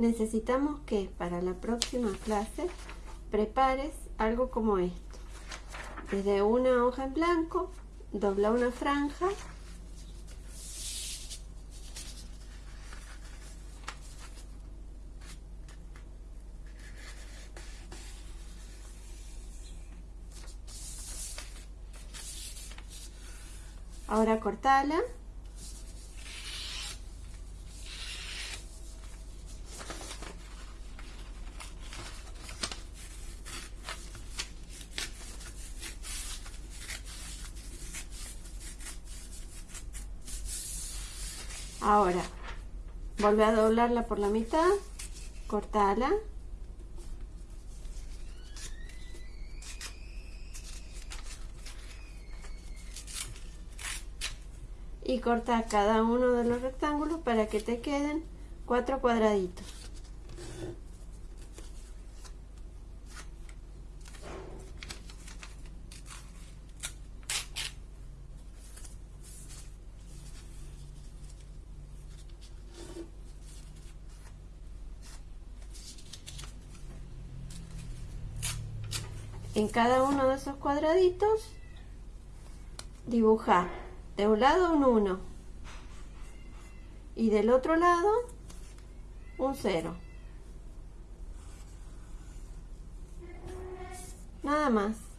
necesitamos que para la próxima clase prepares algo como esto. Desde una hoja en blanco, dobla una franja Ahora cortala. Ahora, vuelve a doblarla por la mitad, cortala. y corta cada uno de los rectángulos para que te queden cuatro cuadraditos. En cada uno de esos cuadraditos dibujar de un lado un 1 y del otro lado un 0 nada más